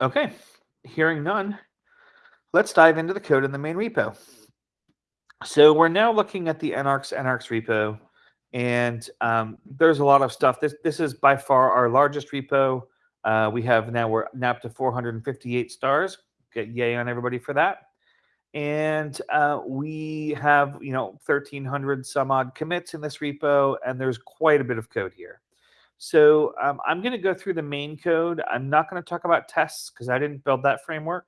Okay, hearing none, let's dive into the code in the main repo. So we're now looking at the Enarx Enarx repo, and um, there's a lot of stuff. This this is by far our largest repo. Uh, we have now we're now to 458 stars. Get yay on everybody for that. And uh, we have you know 1,300 some odd commits in this repo, and there's quite a bit of code here. So um, I'm going to go through the main code. I'm not going to talk about tests because I didn't build that framework.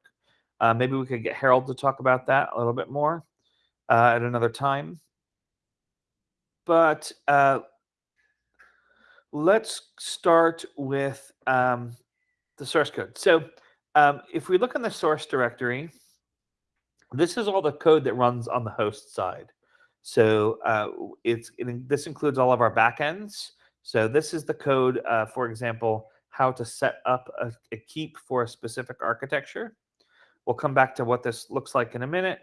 Uh, maybe we could get Harold to talk about that a little bit more uh, at another time. But uh, let's start with um, the source code. So um, if we look in the source directory, this is all the code that runs on the host side. So uh, it's it, this includes all of our backends. So this is the code, uh, for example, how to set up a, a, keep for a specific architecture. We'll come back to what this looks like in a minute.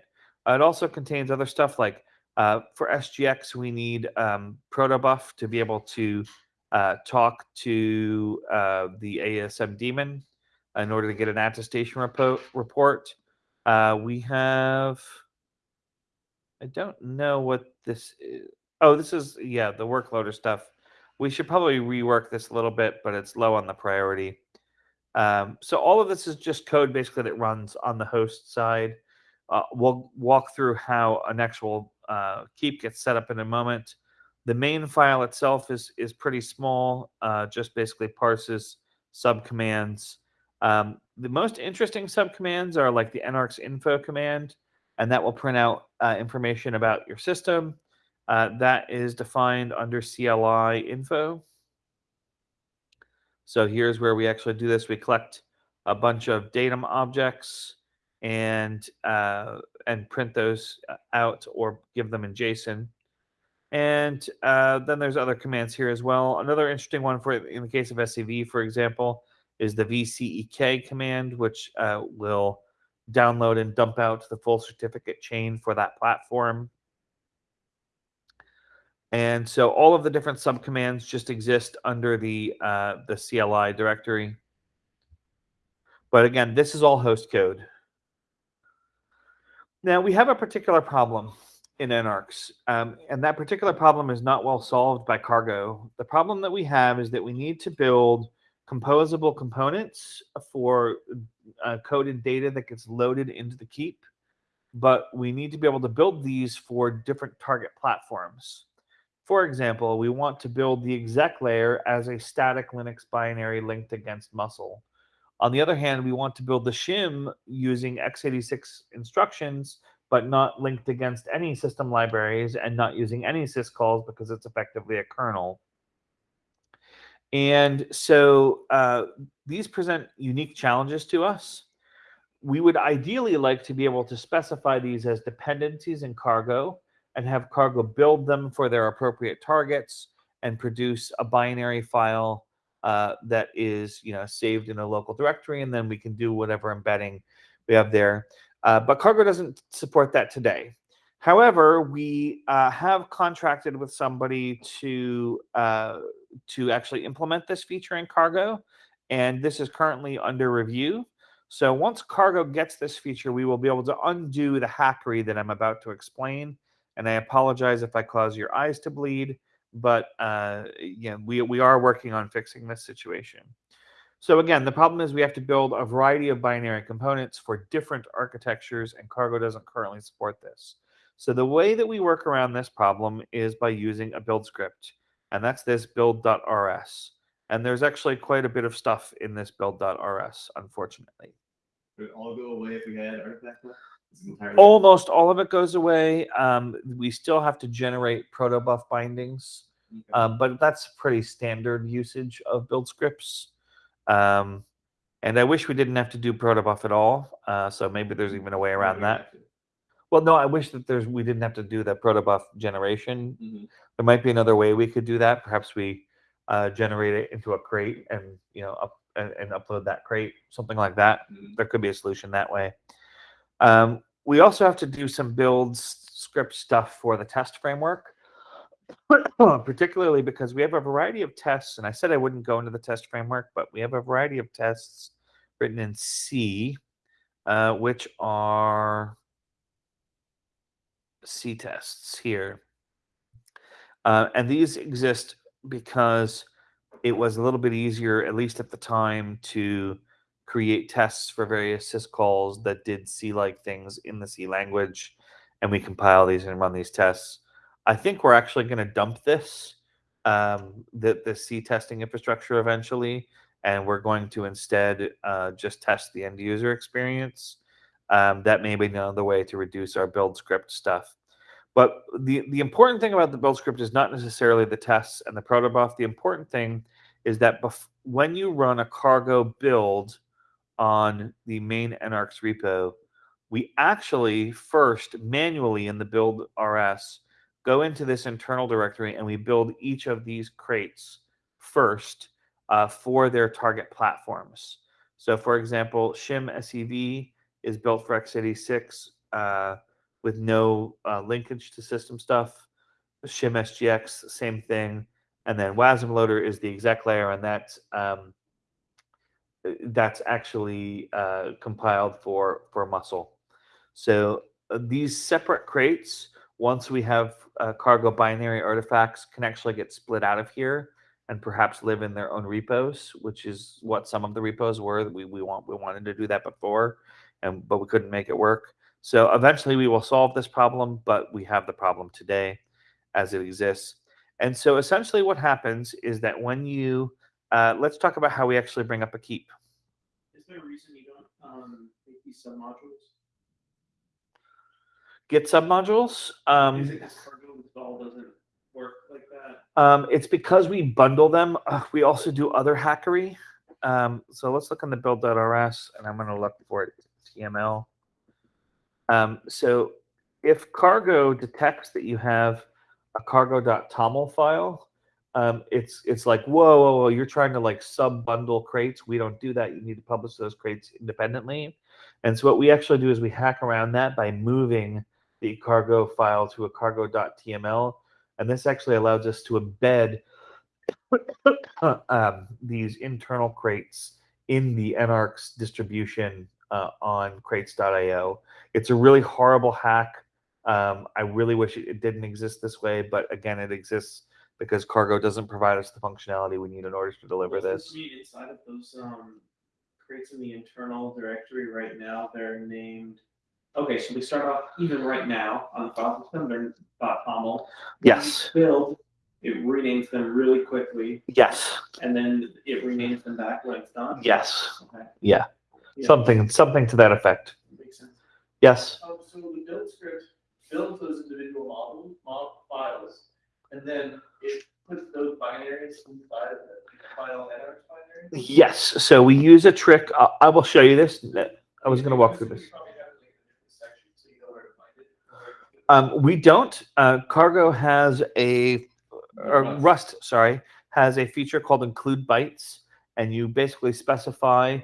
It also contains other stuff like uh, for SGX, we need um, protobuf to be able to uh, talk to uh, the AESM daemon in order to get an attestation repo report. Uh, we have, I don't know what this is. Oh, this is, yeah, the workloader stuff. We should probably rework this a little bit, but it's low on the priority. Um, so all of this is just code basically that runs on the host side. Uh, we'll walk through how an actual uh, keep gets set up in a moment. The main file itself is is pretty small, uh, just basically parses subcommands. Um, the most interesting subcommands are like the Enarx info command, and that will print out uh, information about your system. Uh, that is defined under CLI info. So here's where we actually do this. We collect a bunch of datum objects and uh, and print those uh, out or give them in JSON. And uh, then there's other commands here as well. Another interesting one for in the case of SEV, for example, is the VCEK command, which uh, will download and dump out the full certificate chain for that platform. And so all of the different subcommands just exist under the uh, the CLI directory. But again, this is all host code. Now we have a particular problem in Enarx. Um, and that particular problem is not well solved by cargo. The problem that we have is that we need to build composable components for uh, coded data that gets loaded into the keep, but we need to be able to build these for different target platforms. For example, we want to build the exec layer as a static Linux binary linked against musl. On the other hand, we want to build the shim using x86 instructions but not linked against any system libraries and not using any syscalls because it's effectively a kernel. And so uh, these present unique challenges to us. We would ideally like to be able to specify these as dependencies in cargo and have cargo build them for their appropriate targets and produce a binary file uh, that is you know saved in a local directory and then we can do whatever embedding we have there. Uh, but Cargo doesn't support that today. However, we uh, have contracted with somebody to uh, to actually implement this feature in Cargo, and this is currently under review. So once Cargo gets this feature, we will be able to undo the hackery that I'm about to explain. And I apologize if I cause your eyes to bleed, but uh, yeah, we we are working on fixing this situation. So again, the problem is we have to build a variety of binary components for different architectures, and Cargo doesn't currently support this. So the way that we work around this problem is by using a build script, and that's this build.rs. And there's actually quite a bit of stuff in this build.rs, unfortunately. Would it all go away if we had artifact Almost all of it goes away. Um, we still have to generate protobuf bindings, okay. um, but that's pretty standard usage of build scripts. Um, and I wish we didn't have to do protobuf at all. Uh, so maybe there's even a way around that. Well, no, I wish that there's we didn't have to do the protobuf generation. Mm-hmm. There might be another way we could do that. Perhaps we uh, generate it into a crate and you know up and, and upload that crate, something like that. Mm-hmm. There could be a solution that way. Um, we also have to do some build script stuff for the test framework. particularly because we have a variety of tests, and I said I wouldn't go into the test framework, but we have a variety of tests written in C, uh, which are C tests here. Uh, and these exist because it was a little bit easier, at least at the time, to create tests for various syscalls that did C-like things in the C language, and we compile these and run these tests. I think we're actually going to dump this, um, the, the C testing infrastructure eventually, and we're going to instead uh, just test the end user experience. Um, that may be another way to reduce our build script stuff. But the, the important thing about the build script is not necessarily the tests and the protobuf. The important thing is that when you run a cargo build on the main Enarx repo, we actually first manually in the build RS go into this internal directory and we build each of these crates first uh, for their target platforms. So, for example, Shim SEV is built for x86 uh, with no uh, linkage to system stuff. Shim SGX, same thing. And then WASM loader is the exec layer, and that's um, that's actually uh, compiled for for musl. So uh, these separate crates, once we have uh, cargo binary artifacts, can actually get split out of here and perhaps live in their own repos, which is what some of the repos were. We we want we wanted to do that before, and but we couldn't make it work. So eventually we will solve this problem, but we have the problem today as it exists. And so essentially what happens is that when you, uh, let's talk about how we actually bring up a keep. Is there a reason you don't um, make these submodules? Git submodules. Um, Is it because install doesn't work like that? um, it's because we bundle them. Uh, we also do other hackery. Um, so let's look on the build.rs and I'm going to look for it, TML. Um, so if cargo detects that you have a cargo.toml file, um, it's it's like whoa, whoa, whoa, you're trying to like sub bundle crates. We don't do that. You need to publish those crates independently. And so what we actually do is we hack around that by moving the cargo file to a cargo.tml, and this actually allows us to embed um, these internal crates in the Enarx distribution uh, on crates.io. It's a really horrible hack. Um, I really wish it, it didn't exist this way, but again, it exists because Cargo doesn't provide us the functionality we need in order to deliver this. inside of those um, crates in the internal directory right now, they're named. Okay, so we start off even right now on the file system, they're .toml. When we Yes. Build, it renames them really quickly, Yes. and then it renames them back when it's done. Yes. Okay. Yeah. Yeah, Something something to that effect. Makes sense. Yes. Um, so the build script builds those individual model, model files, and then it puts those binaries inside of the file header binary. Yes. So we use a trick. I, I will show you this. I was going to walk through this. probably have it like in a different section, so you know where to find it. or where to- Um, we don't. Uh, Cargo has a or Rust. Sorry, has a feature called include bytes, and you basically specify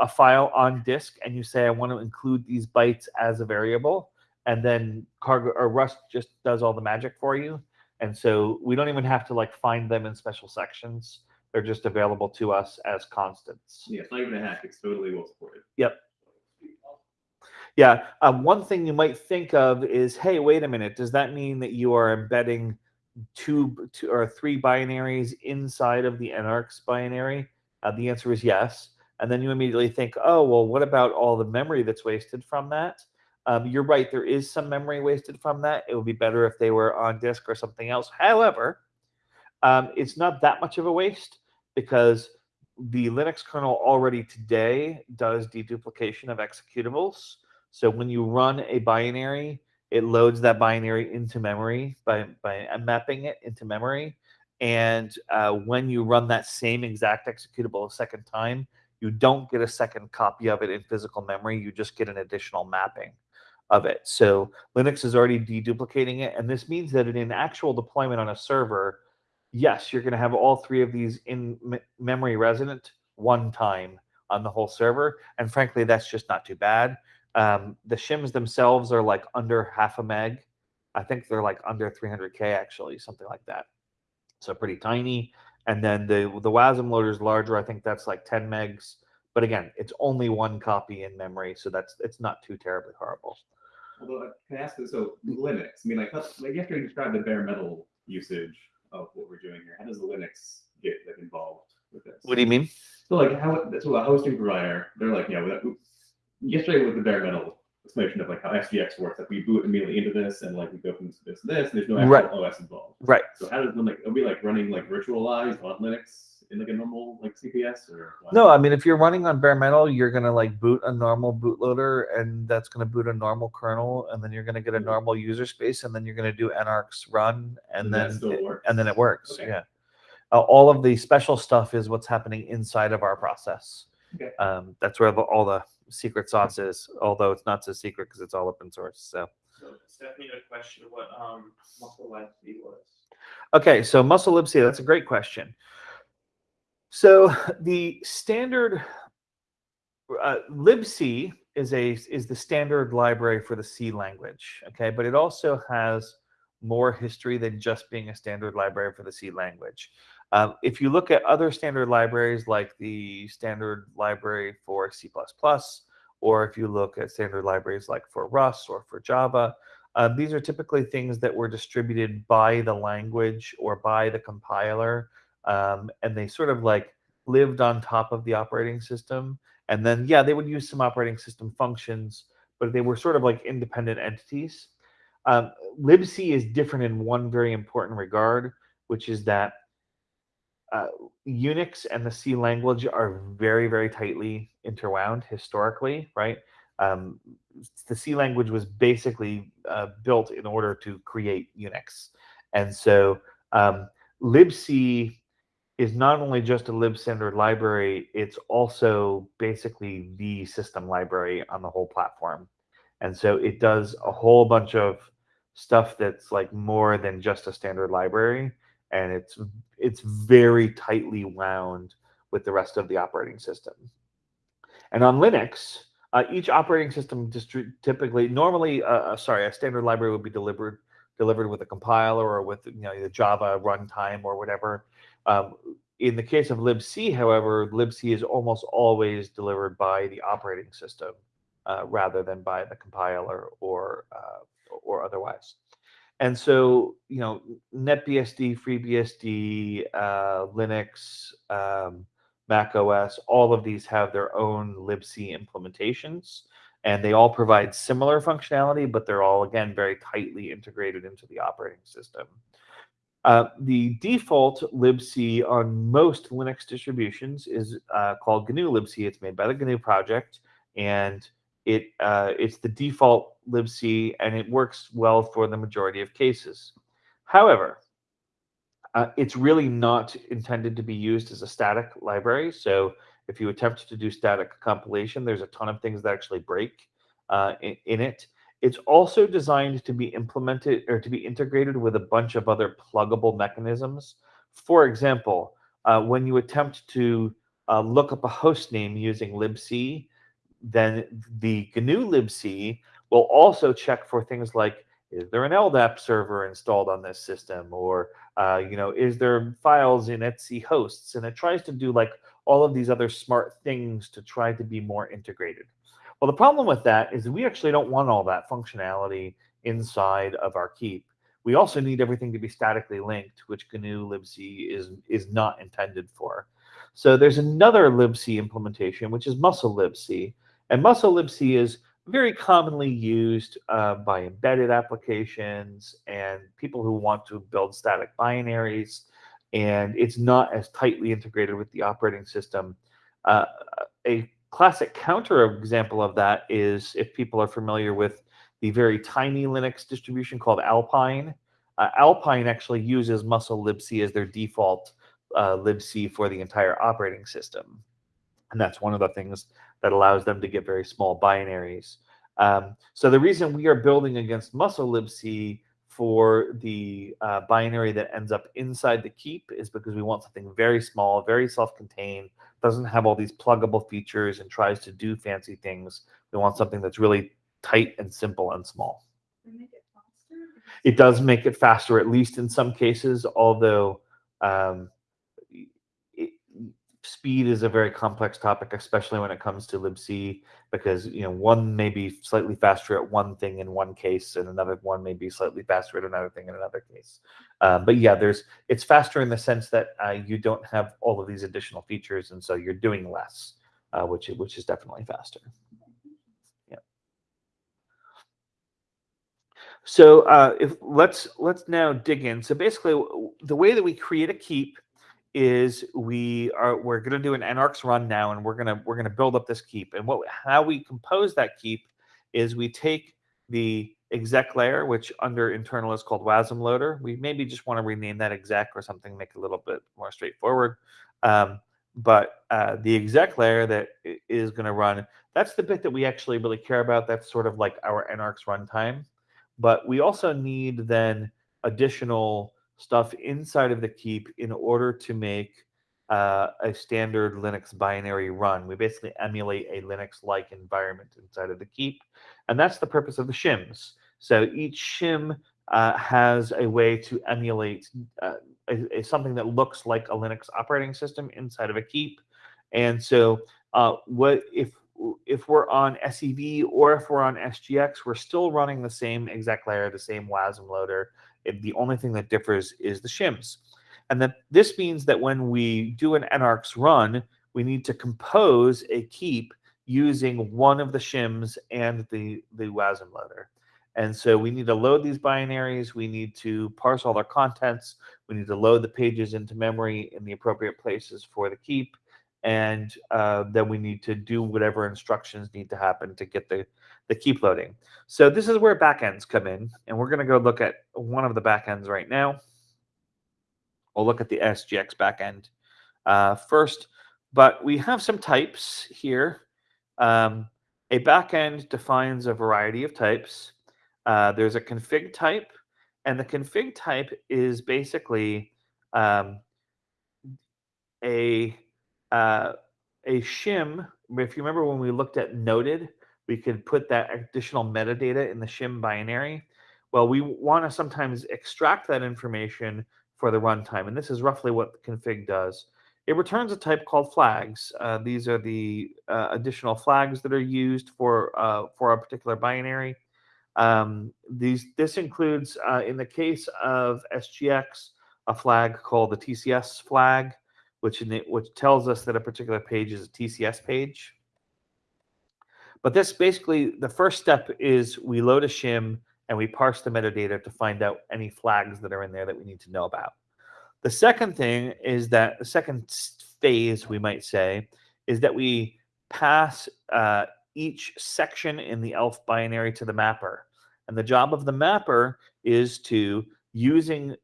a file on disk, and you say I want to include these bytes as a variable, and then Cargo or Rust just does all the magic for you, and so we don't even have to like find them in special sections. They're just available to us as constants. Yeah, it's not even a hack. It's totally well supported. Yep. Yeah. Um, one thing you might think of is, hey, wait a minute. Does that mean that you are embedding two, two or three binaries inside of the Enarx binary? Uh, the answer is yes. And then you immediately think, oh, well, what about all the memory that's wasted from that? Um, you're right. There is some memory wasted from that. It would be better if they were on disk or something else. However, um, it's not that much of a waste because the Linux kernel already today does deduplication of executables. So when you run a binary, it loads that binary into memory by, by mapping it into memory. And uh, when you run that same exact executable a second time, you don't get a second copy of it in physical memory. You just get an additional mapping of it. So Linux is already deduplicating it. And this means that in an actual deployment on a server, yes, you're going to have all three of these in me- memory resident one time on the whole server. And frankly, that's just not too bad. Um, the shims themselves are like under half a meg. I think they're like under 300k actually, something like that. So pretty tiny. And then the the WASM loader is larger. I think that's like 10 megs. But again, it's only one copy in memory, so that's it's not too terribly horrible. Although, uh, can I ask this? So Linux, I mean, like, like you have to describe the bare metal usage of what we're doing here. How does the Linux get like involved with this? What do you mean? So like how so a hosting provider, they're like, yeah, that- yesterday with the bare metal explanation of like how SGX works, like we boot immediately into this and like we go from this to this, and there's no actual Right. OS involved. Right. So how does like are we like running like virtualized on Linux in like a normal like CPS or what? No, I mean if you're running on bare metal, you're gonna like boot a normal bootloader, and that's gonna boot a normal kernel, and then you're gonna get a normal user space, and then you're gonna do enarx run, and And then still it- works? and then it works. Okay. Yeah. Uh, all of the special stuff is what's happening inside of our process. Okay. Um, that's where the, all the secret sauce is, although it's not so secret because it's all open source. So. So Stephanie had a question of what um musl libc was. Okay, so musl libc, that's a great question. So the standard uh, libc is a is the standard library for the C language. Okay, but it also has more history than just being a standard library for the C language. Um, if you look at other standard libraries like the standard library for C++, or if you look at standard libraries like for Rust or for Java, uh, these are typically things that were distributed by the language or by the compiler, um, and they sort of like lived on top of the operating system. And then, yeah, they would use some operating system functions, but they were sort of like independent entities. Um, libc is different in one very important regard, which is that uh, Unix and the C language are very, very tightly interwound historically, right? Um, the C language was basically uh, built in order to create Unix. And so um, libc is not only just a lib standard library, it's also basically the system library on the whole platform. And so it does a whole bunch of stuff that's like more than just a standard library and it's it's very tightly wound with the rest of the operating system. And on Linux, uh, each operating system typically, normally, uh, uh, sorry, a standard library would be delivered delivered with a compiler or with you know the Java runtime or whatever. Um, in the case of libc, however, libc is almost always delivered by the operating system uh, rather than by the compiler or uh, or otherwise. And so, you know, NetBSD, FreeBSD, uh, Linux, um, Mac OS, all of these have their own libc implementations, and they all provide similar functionality, but they're all, again, very tightly integrated into the operating system. Uh, the default libc on most Linux distributions is uh, called GNU libc. It's made by the GNU project, and it uh, it's the default libc, and it works well for the majority of cases. However, uh, it's really not intended to be used as a static library. So if you attempt to do static compilation, there's a ton of things that actually break uh, in, in it. It's also designed to be implemented or to be integrated with a bunch of other pluggable mechanisms. For example, uh, when you attempt to uh, look up a host name using libc, then the GNU libc will also check for things like is there an LDAP server installed on this system? Or uh, you know is there files in etc hosts? And it tries to do like all of these other smart things to try to be more integrated well the problem with that is we actually don't want all that functionality inside of our keep we also need everything to be statically linked which GNU libc is is not intended for so there's another libc implementation which is musl libc and musl libc is very commonly used uh, by embedded applications and people who want to build static binaries. And it's not as tightly integrated with the operating system. Uh, a classic counter example of that is if people are familiar with the very tiny Linux distribution called Alpine. Uh, Alpine actually uses musl libc as their default uh, libc for the entire operating system. And that's one of the things that allows them to get very small binaries. Um, so the reason we are building against musl libc for the uh, binary that ends up inside the keep is because we want something very small, very self-contained, doesn't have all these pluggable features and tries to do fancy things. We want something that's really tight and simple and small. Make it faster? It does make it faster, at least in some cases, although um, speed is a very complex topic, especially when it comes to libc, because you know one may be slightly faster at one thing in one case, and another one may be slightly faster at another thing in another case. Uh, but yeah, there's it's faster in the sense that uh, you don't have all of these additional features, and so you're doing less, uh, which which is definitely faster. Yeah. So uh, if let's let's now dig in. So basically, the way that we create a keep is we are we're going to do an Enarx run now, and we're gonna we're gonna build up this keep. And what how we compose that keep is we take the exec layer, which under internal is called WASM loader. We maybe just want to rename that exec or something, make it a little bit more straightforward. Um, but uh, the exec layer that is going to run, that's the bit that we actually really care about. That's sort of like our Enarx runtime. But we also need then additional stuff inside of the keep in order to make uh, a standard Linux binary run. We basically emulate a Linux-like environment inside of the keep, and that's the purpose of the shims. So each shim uh, has a way to emulate uh, a, a- something that looks like a Linux operating system inside of a keep. And so, uh, what if if we're on SEV or if we're on SGX, we're still running the same exec layer, the same WASM loader. It- the only thing that differs is the shims. And that this means that when we do an Enarx run, we need to compose a keep using one of the shims and the, the WASM loader. And so we need to load these binaries. We need to parse all their contents. We need to load the pages into memory in the appropriate places for the keep. And uh, then we need to do whatever instructions need to happen to get the, the keep loading. So this is where backends come in. And we're going to go look at one of the backends right now. We'll look at the SGX backend uh, first. But we have some types here. Um, a backend defines a variety of types. Uh, there's a config type, and the config type is basically um, a uh, a shim. If you remember when we looked at noted, we could put that additional metadata in the shim binary. Well, we want to sometimes extract that information for the runtime, and this is roughly what the config does. It returns a type called flags. Uh, these are the uh, additional flags that are used for uh, for a particular binary. Um, these this includes, uh, in the case of SGX, a flag called the TCS flag, which it, which tells us that a particular page is a TCS page. But this basically the first step is we load a shim and we parse the metadata to find out any flags that are in there that we need to know about. The second thing is that the second phase, we might say, is that we pass uh, each section in the ELF binary to the mapper. And the job of the mapper is to, using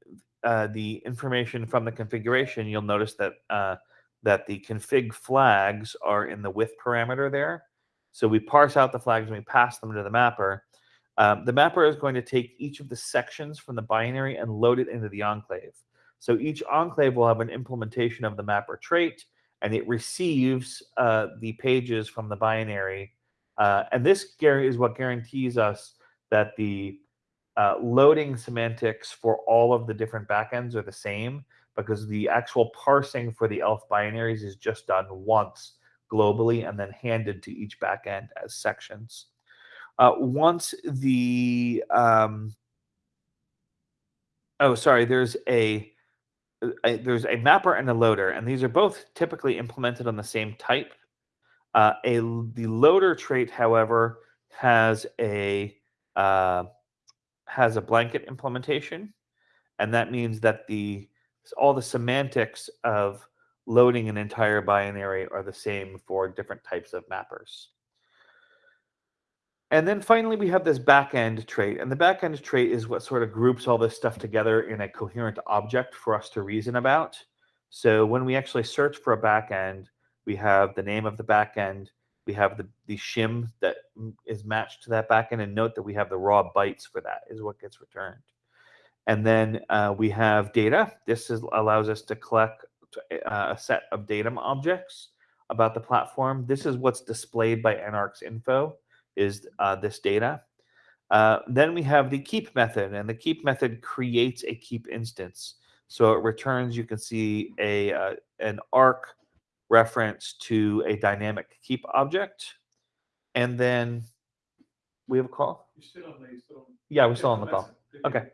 uh, the information from the configuration, you'll notice that uh, that the config flags are in the width parameter there. So we parse out the flags and we pass them to the mapper. Um, the mapper is going to take each of the sections from the binary and load it into the enclave. So each enclave will have an implementation of the mapper trait, and it receives uh, the pages from the binary. Uh, and this is what guarantees us that the uh, loading semantics for all of the different backends are the same because the actual parsing for the ELF binaries is just done once globally and then handed to each backend as sections. Uh, once the um, oh sorry, there's a, a there's a mapper and a loader, and these are both typically implemented on the same type. Uh, a the loader trait, however, has a uh, has a blanket implementation, and that means that the all the semantics of loading an entire binary are the same for different types of mappers. And then finally, we have this backend trait. And the backend trait is what sort of groups all this stuff together in a coherent object for us to reason about. So when we actually search for a backend, we have the name of the backend, we have the, the shim that is matched to that backend, and note that we have the raw bytes for that is what gets returned. And then uh, we have data. This is, allows us to collect uh, a set of datum objects about the platform. This is what's displayed by Enarx info is uh, this data. Uh, then we have the keep method, and the keep method creates a keep instance. So it returns, you can see a uh, an arc reference to a dynamic keep object. And then we have a call. You're still on the, still on. Yeah, we're still on the call. Okay.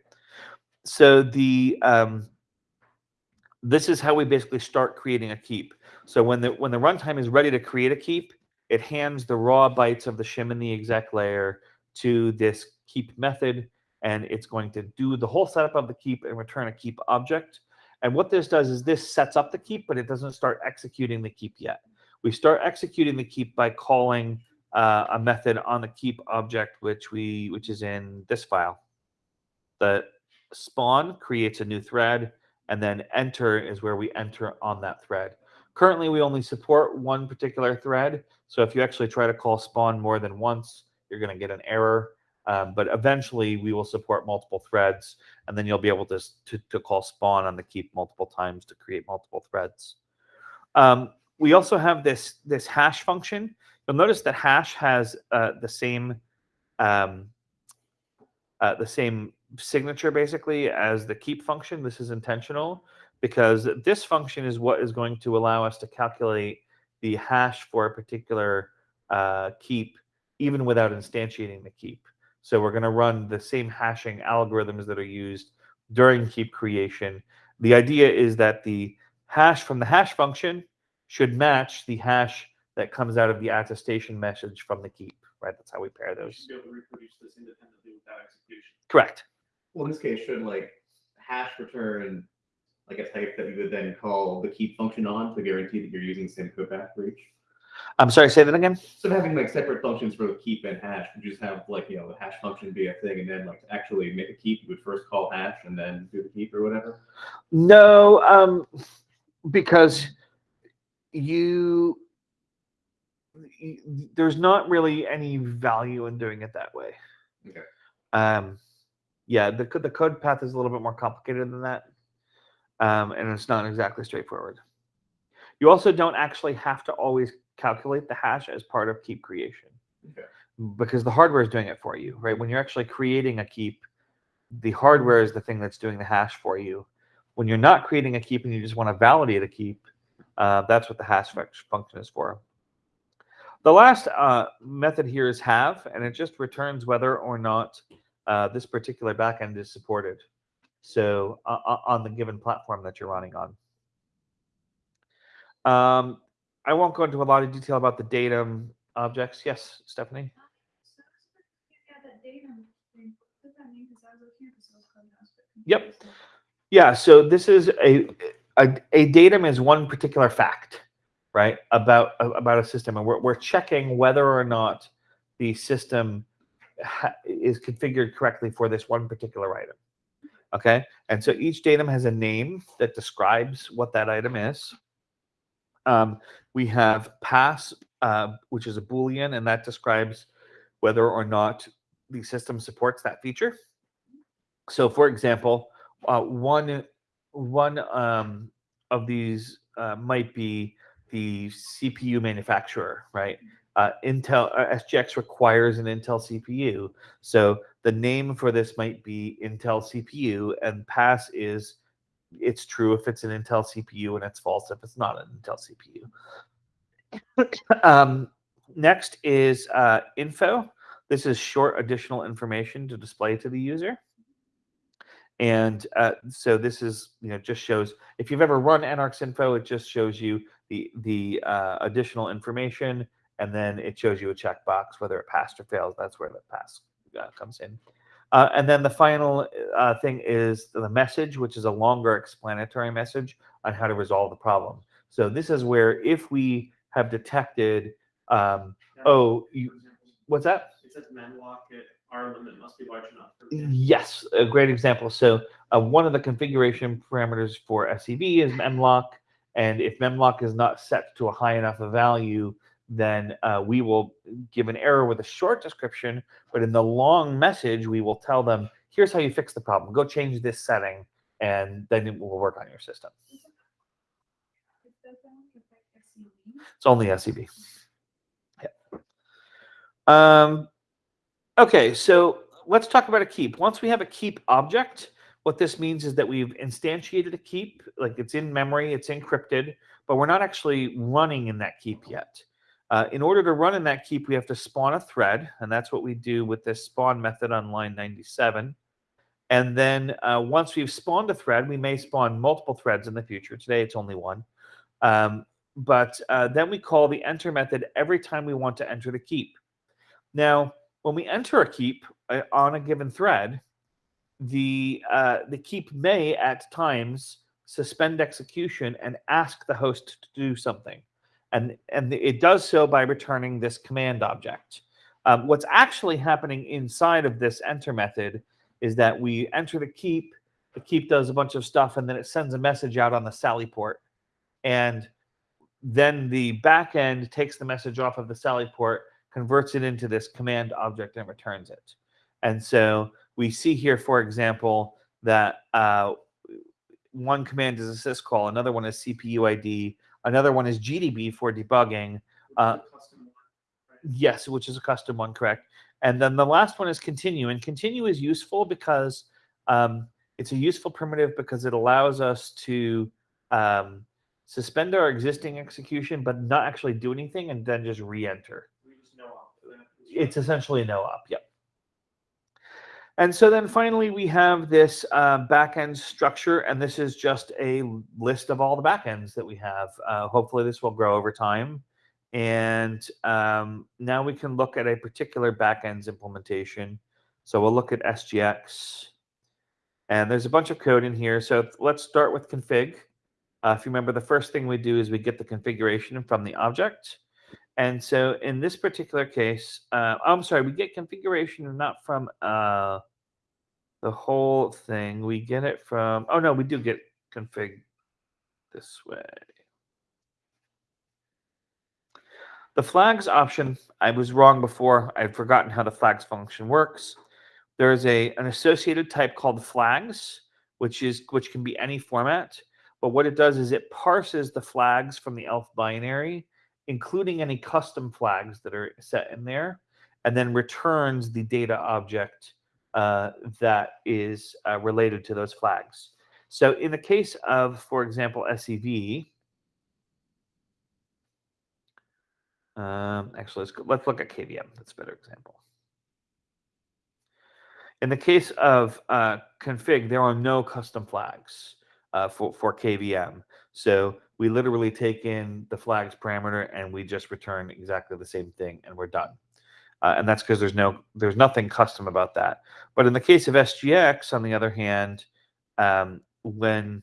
So the um, this is how we basically start creating a keep. So when the when the runtime is ready to create a keep, it hands the raw bytes of the shim in the exec layer to this keep method, and it's going to do the whole setup of the keep and return a keep object. And what this does is this sets up the keep, but it doesn't start executing the keep yet. We start executing the keep by calling uh, a method on the keep object, which we which is in this file. The spawn creates a new thread, and then enter is where we enter on that thread. Currently, we only support one particular thread. So if you actually try to call spawn more than once, you're going to get an error. Um, but eventually, we will support multiple threads, and then you'll be able to, to, to call spawn on the keep multiple times to create multiple threads. Um, we also have this, this hash function. You'll notice that hash has uh, the same um, uh, the same signature basically as the keep function. This is intentional because this function is what is going to allow us to calculate the hash for a particular uh, keep even without instantiating the keep. So we're going to run the same hashing algorithms that are used during keep creation. The idea is that the hash from the hash function should match the hash that comes out of the attestation message from the keep, right? That's how we pair You those. should be able to reproduce this independently without execution. Correct. Well, in this case, should like hash return like a type that we would then call the keep function on to guarantee that you're using the same code path for each. I'm sorry, say that again. So having like separate functions for the keep and hash, would you just have like, you know, the hash function be a thing and then like actually make a keep, you would first call hash and then do the keep or whatever? No, um, because you, there's not really any value in doing it that way. Okay. Um, yeah, the the code path is a little bit more complicated than that, um, and it's not exactly straightforward. You also don't actually have to always calculate the hash as part of keep creation, Okay. because the hardware is doing it for you, right? When you're actually creating a keep, the hardware is the thing that's doing the hash for you. When you're not creating a keep and you just want to validate a keep, uh, that's what the hash function is for. The last uh, method here is have, and it just returns whether or not uh, this particular backend is supported. So uh, uh, on the given platform that you're running on. Um, I won't go into a lot of detail about the datum objects. Yes, Stephanie? So, yeah, that datum thing, what does that mean? Because I was looking at the source code and I was Yep. Yeah, so this is a, a a datum is one particular fact, right? About a- about a system, and we're we're checking whether or not the system ha- is configured correctly for this one particular item. Okay, and so each datum has a name that describes what that item is. Um, we have pass, uh, which is a boolean, and that describes whether or not the system supports that feature. So, for example, uh, one one um, of these uh, might be the CPU manufacturer, right? Uh, Intel uh, SGX requires an Intel CPU, so the name for this might be Intel CPU, and pass is it's true if it's an Intel CPU, and it's false if it's not an Intel CPU. um, next is uh, info. This is short additional information to display to the user. And uh, so this is, you know, just shows if you've ever run Enarx info, it just shows you the the uh, additional information, and then it shows you a checkbox whether it passed or fails. That's where the pass uh, comes in. Uh, and then the final uh, thing is the message, which is a longer explanatory message on how to resolve the problem. So this is where if we have detected, um, oh, you, what's that? It says memlock it, our limit must be large enough. Yes, a great example. So uh, one of the configuration parameters for SEV is memlock, and if memlock is not set to a high enough a value, then uh, we will give an error with a short description, but in the long message, we will tell them, here's how you fix the problem. Go change this setting, and then it will work on your system. It's only SEV. Yeah. Um, okay, so let's talk about a keep. Once we have a keep object, what this means is that we've instantiated a keep, like it's in memory, it's encrypted, but we're not actually running in that keep yet. Uh, in order to run in that keep, we have to spawn a thread, and that's what we do with this spawn method on line 97. And then uh, once we've spawned a thread, we may spawn multiple threads in the future. Today it's only one. Um, but uh, then we call the enter method every time we want to enter the keep. Now, when we enter a keep uh, on a given thread, the uh, the keep may at times suspend execution and ask the host to do something, and and it does so by returning this command object. Um, what's actually happening inside of this enter method is that we enter the keep, the keep does a bunch of stuff, and then it sends a message out on the Sally port, and then the backend takes the message off of the Sally port, converts it into this command object, and returns it. And so we see here, for example, that uh, one command is a syscall, another one is CPU ID, another one is GDB for debugging. Uh, Custom one, right? Yes, which is a custom one, correct. And then the last one is continue. And continue is useful because um, it's a useful primitive because it allows us to um, suspend our existing execution, but not actually do anything and then just re-enter. We just know off. It's essentially a no op. Yep. And so then finally we have this uh, backend structure, and this is just a list of all the backends that we have. Uh, hopefully this will grow over time. And um, now we can look at a particular backends implementation. So we'll look at SGX. And there's a bunch of code in here. So let's start with config. Uh, if you remember, the first thing we do is we get the configuration from the object. And so in this particular case, uh, I'm sorry, we get configuration not from uh, the whole thing. We get it from, oh no, we do get config this way. The flags option, I was wrong before. I'd forgotten how the flags function works. There is a an associated type called flags, which is which can be any format. But what it does is it parses the flags from the ELF binary, including any custom flags that are set in there, and then returns the data object uh, that is uh, related to those flags. So in the case of, for example, SEV, Um, actually, let's go, let's look at KVM. That's a better example. In the case of uh, config, there are no custom flags uh, for for KVM. So we literally take in the flags parameter and we just return exactly the same thing, and we're done. Uh, and that's because there's no there's nothing custom about that. But in the case of SGX, on the other hand, um, when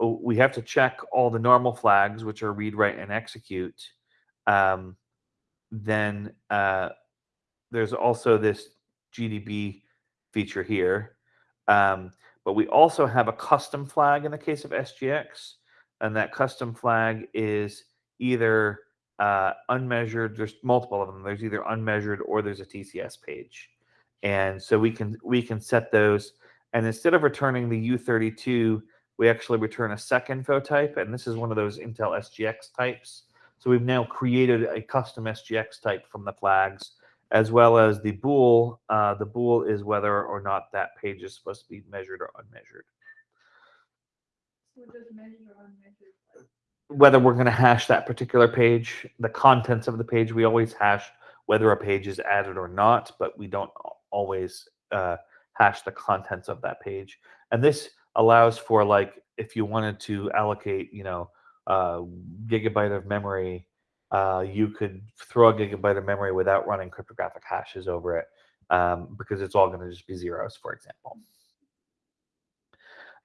oh, we have to check all the normal flags, which are read, write, and execute um, then uh, there's also this GDB feature here. Um, but we also have a custom flag in the case of SGX, and that custom flag is either uh, unmeasured. There's multiple of them. There's either unmeasured or there's a TCS page, and so we can we can set those. And instead of returning the U32, we actually return a second info type, and this is one of those Intel SGX types. So we've now created a custom SGX type from the flags, as well as the bool. Uh, the bool is whether or not that page is supposed to be measured or unmeasured. Whether we're going to hash that particular page, the contents of the page, we always hash whether a page is added or not, but we don't always uh, hash the contents of that page. And this allows for like if you wanted to allocate, you know, uh, gigabyte of memory, uh, you could throw a gigabyte of memory without running cryptographic hashes over it um, because it's all going to just be zeros, for example.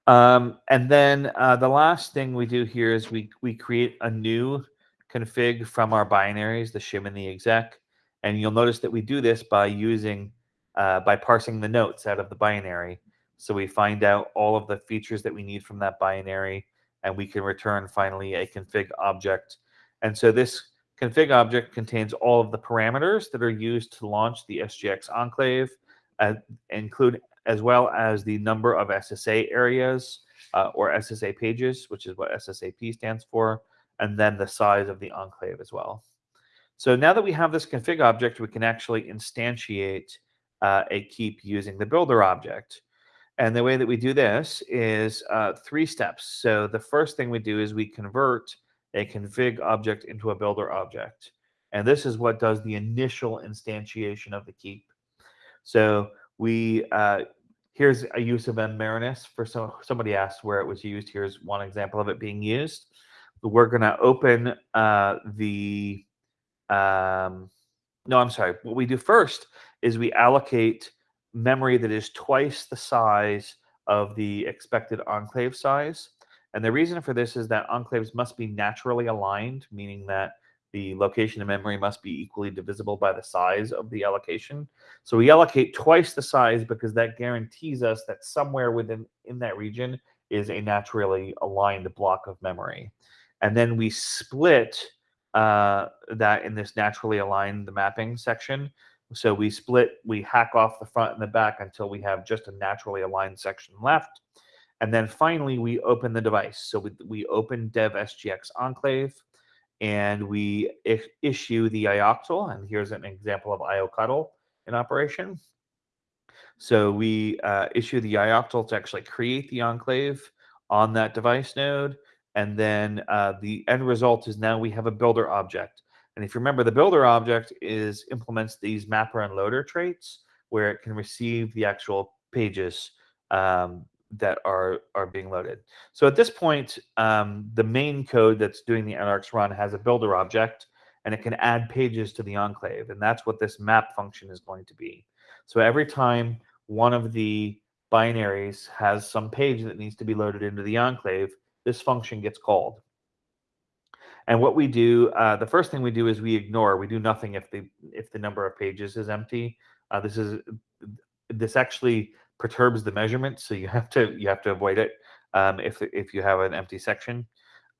Um, and then uh, the last thing we do here is we, we create a new config from our binaries, the shim and the exec. And you'll notice that we do this by using, uh, by parsing the notes out of the binary. So we find out all of the features that we need from that binary and we can return finally a config object. And so this config object contains all of the parameters that are used to launch the SGX enclave, uh, include as well as the number of SSA areas uh, or SSA pages, which is what SSAP stands for, and then the size of the enclave as well. So now that we have this config object, we can actually instantiate uh, a keep using the builder object. And the way that we do this is uh, three steps. So the first thing we do is we convert a config object into a builder object. And this is what does the initial instantiation of the keep. So we uh, here's a use of mmarinus for some somebody asked where it was used. Here's one example of it being used. We're going to open uh, the um, no, I'm sorry. What we do first is we allocate memory that is twice the size of the expected enclave size. And the reason for this is that enclaves must be naturally aligned, meaning that the location of memory must be equally divisible by the size of the allocation. So we allocate twice the size because that guarantees us that somewhere within in that region is a naturally aligned block of memory. And then we split uh, that in this naturally aligned the mapping section. So we split, we hack off the front and the back until we have just a naturally aligned section left. And then finally, we open the device. So we, we open dev SGX enclave and we issue the ioctl. And here's an example of iocuddle in operation. So we uh, issue the ioctl to actually create the enclave on that device node. And then uh, the end result is now we have a builder object. And if you remember, the builder object is implements these mapper and loader traits where it can receive the actual pages um, that are are being loaded. So at this point, um, the main code that's doing the Enarx run has a builder object, and it can add pages to the enclave, and that's what this map function is going to be. So every time one of the binaries has some page that needs to be loaded into the enclave, this function gets called. And what we do, uh, the first thing we do is we ignore. We do nothing if the if the number of pages is empty. Uh, this is this actually perturbs the measurement, so you have to you have to avoid it um, if if you have an empty section.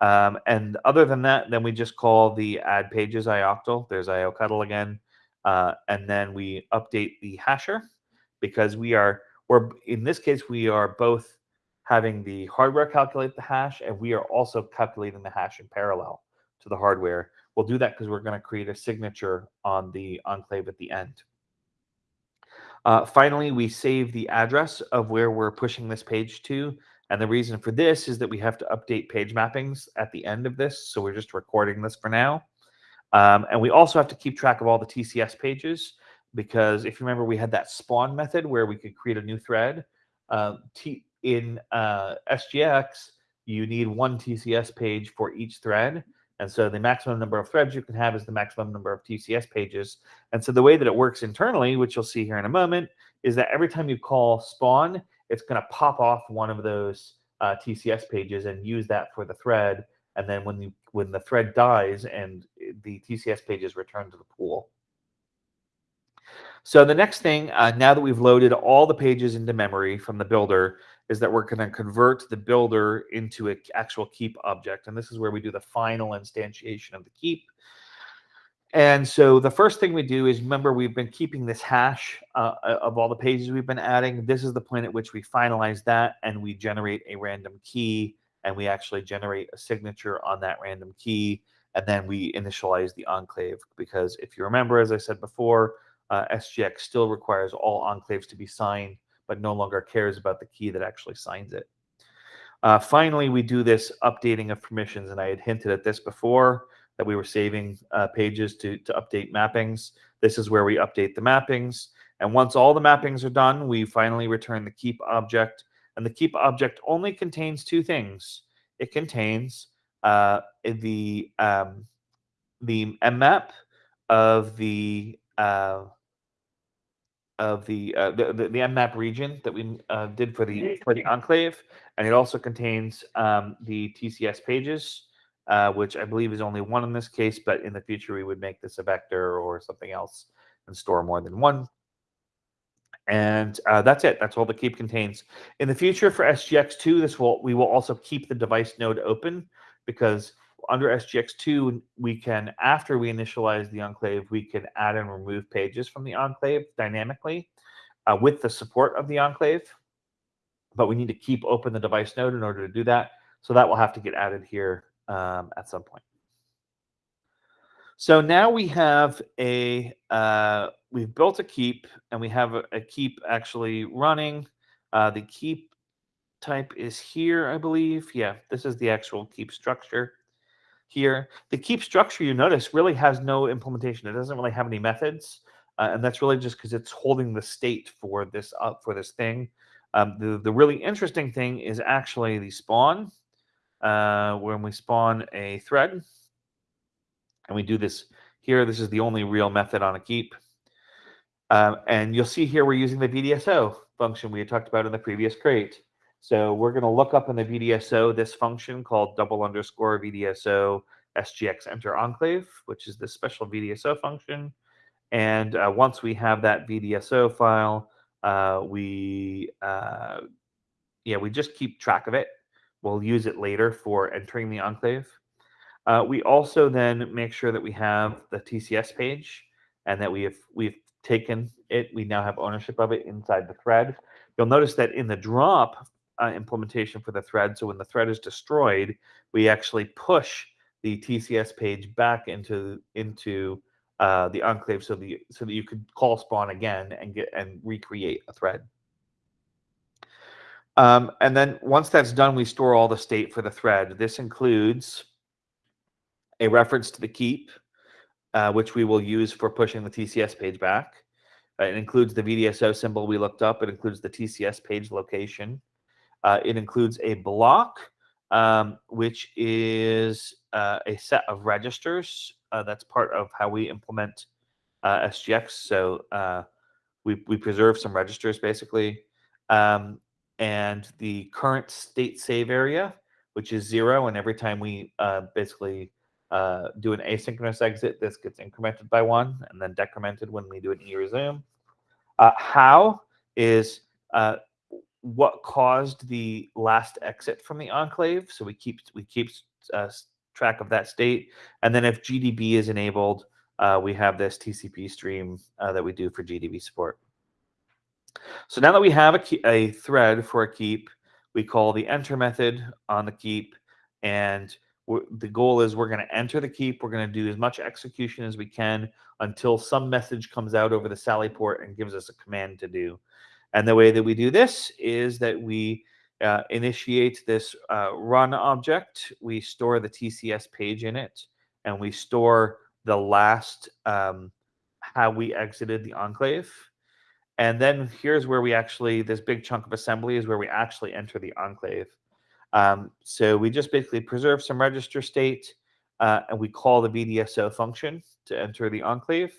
Um, and other than that, then we just call the add pages ioctl. There's iocuddle again, uh, and then we update the hasher because we are we're in this case we are both having the hardware calculate the hash, and we are also calculating the hash in parallel to the hardware. We'll do that because we're going to create a signature on the enclave at the end. Uh, finally, we save the address of where we're pushing this page to. And the reason for this is that we have to update page mappings at the end of this. So we're just recording this for now. Um, and we also have to keep track of all the TCS pages because if you remember, we had that spawn method where we could create a new thread. Uh, in uh, SGX, you need one TCS page for each thread. And so the maximum number of threads you can have is the maximum number of TCS pages. And so the way that it works internally, which you'll see here in a moment, is that every time you call spawn, it's going to pop off one of those uh, TCS pages and use that for the thread. And then when you when the thread dies and the TCS pages return to the pool. So the next thing, uh, now that we've loaded all the pages into memory from the builder, is that we're going to convert the builder into an actual keep object. And this is where we do the final instantiation of the keep. And so the first thing we do is remember we've been keeping this hash uh, of all the pages we've been adding. This is the point at which we finalize that and we generate a random key and we actually generate a signature on that random key. And then we initialize the enclave because if you remember, as I said before, uh, SGX still requires all enclaves to be signed, but no longer cares about the key that actually signs it. Uh, finally, we do this updating of permissions, and I had hinted at this before that we were saving uh, pages to, to update mappings. This is where we update the mappings. And once all the mappings are done, we finally return the keep object. And the keep object only contains two things. It contains uh, the um, the mmap of the uh, of the, uh, the, the the mmap region that we uh, did for the for the enclave, and it also contains um, the TCS pages, uh, which I believe is only one in this case. But in the future, we would make this a vector or something else and store more than one. And uh, that's it. That's all the keep contains. In the future for SGX2, this will we will also keep the device node open because under SGX2, we can, after we initialize the enclave, we can add and remove pages from the enclave dynamically uh, with the support of the enclave. But we need to keep open the device node in order to do that. So that will have to get added here um, at some point. So now we have a, uh, we've built a keep and we have a, a keep actually running. Uh, the keep type is here, I believe. Yeah, this is the actual keep structure here. The keep structure, you notice, really has no implementation. It doesn't really have any methods, uh, and that's really just because it's holding the state for this up for this thing. Um, the the really interesting thing is actually the spawn. Uh, when we spawn a thread, and we do this here, this is the only real method on a keep. Um, and you'll see here we're using the VDSO function we had talked about in the previous crate. So we're going to look up in the VDSO this function called double underscore VDSO SGX enter enclave, which is this special VDSO function. And uh, once we have that VDSO file, uh, we uh, yeah we just keep track of it. We'll use it later for entering the enclave. Uh, we also then make sure that we have the TCS page and that we have we've taken it. We now have ownership of it inside the thread. You'll notice that in the drop uh, implementation for the thread, so when the thread is destroyed, we actually push the TCS page back into into uh, the enclave so the so that you could call spawn again and get and recreate a thread. Um, and then once that's done, we store all the state for the thread. This includes a reference to the keep, uh, which we will use for pushing the TCS page back. Uh, it includes the VDSO symbol we looked up. It includes the TCS page location. Uh, it includes a block, um, which is uh, a set of registers. Uh, that's part of how we implement uh, SGX. So uh, we, we preserve some registers basically. Um, and the current state save area, which is zero. And every time we basically do an asynchronous exit, this gets incremented by one and then decremented when we do an e-resume. how is what caused the last exit from the enclave. So we keep we keep uh, track of that state, and then if GDB is enabled, uh, we have this TCP stream uh, that we do for GDB support. So now that we have a, key, a thread for a keep, we call the enter method on the keep, and the goal is we're going to enter the keep. We're going to do as much execution as we can until some message comes out over the Sallyport and gives us a command to do. And the way that we do this is that we uh, initiate this uh, run object. We store the TCS page in it, and we store the last um, how we exited the enclave. And then here's where we actually, this big chunk of assembly is where we actually enter the enclave. Um, so we just basically preserve some register state, uh, and we call the VDSO function to enter the enclave.